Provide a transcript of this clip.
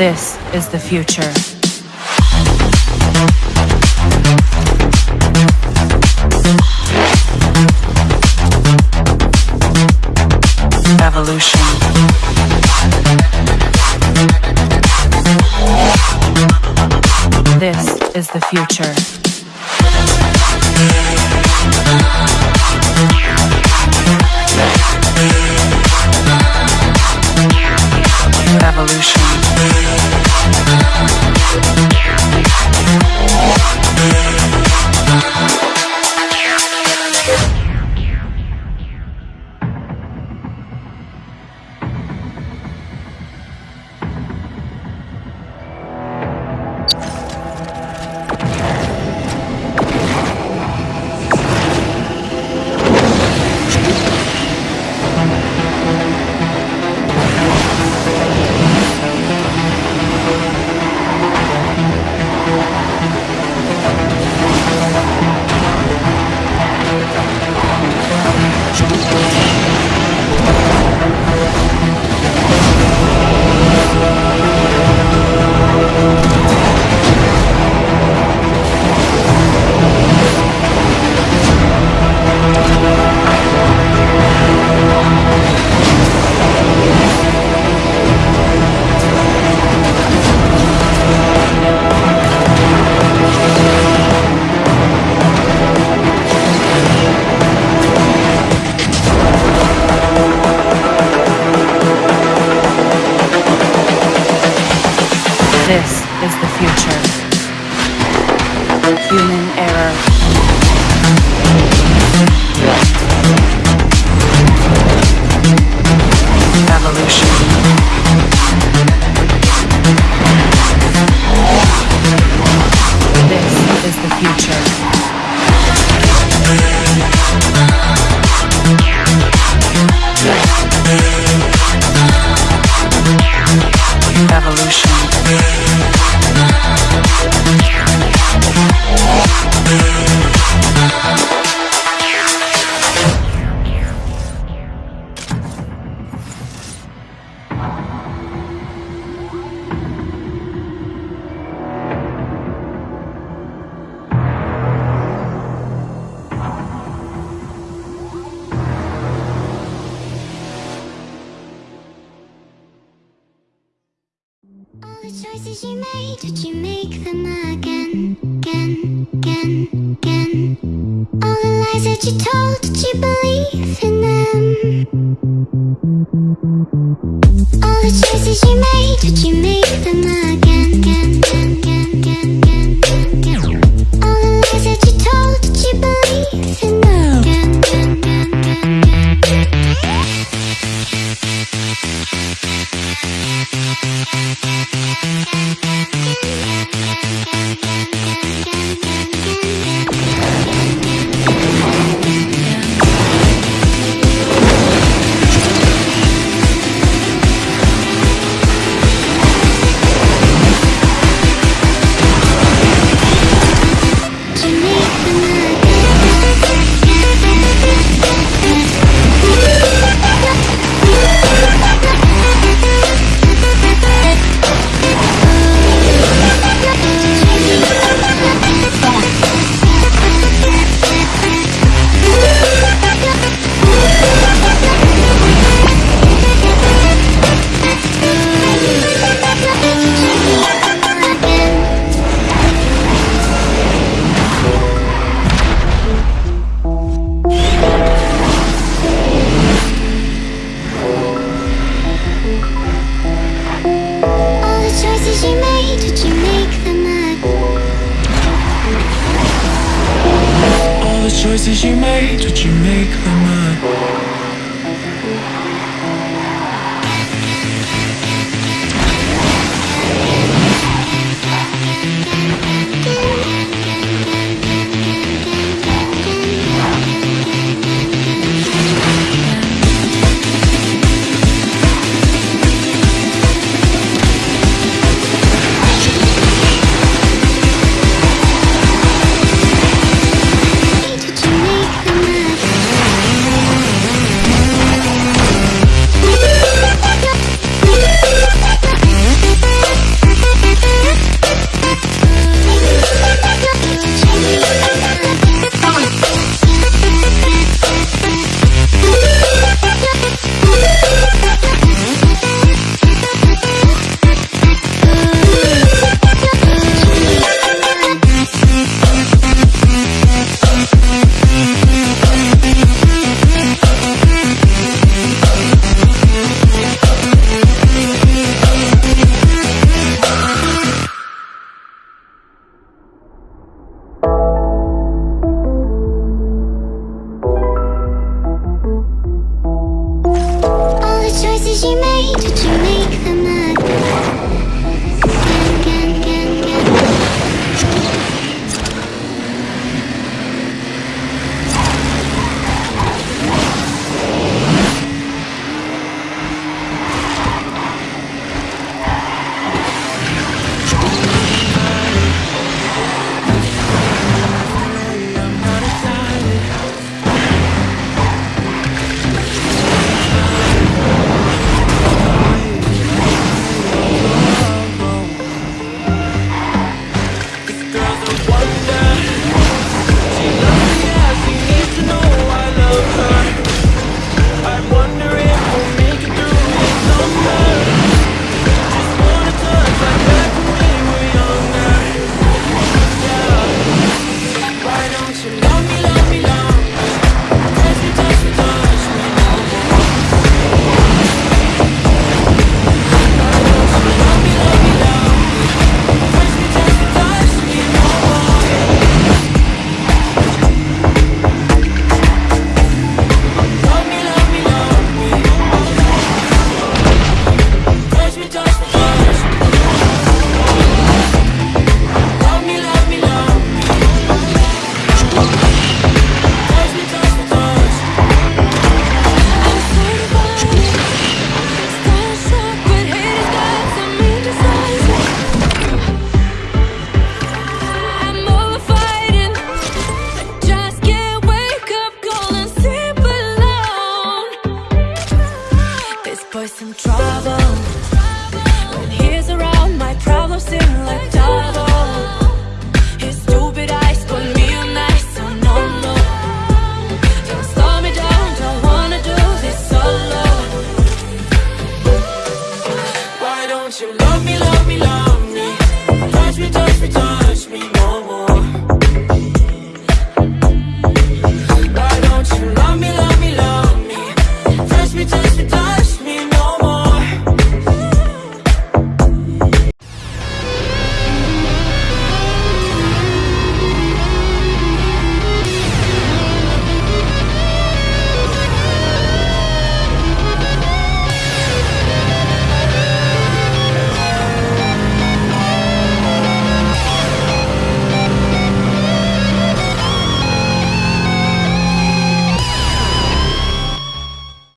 This is the future. Evolution. This is the future. This is the future. Human error. Evolution. Did you make, them again, again, again. All the lies that you told, did you believe in them? All the choices you made, did you make them again, again, again, again, again, again? All the lies that you told, did you believe in them? choices you made, would you make them up?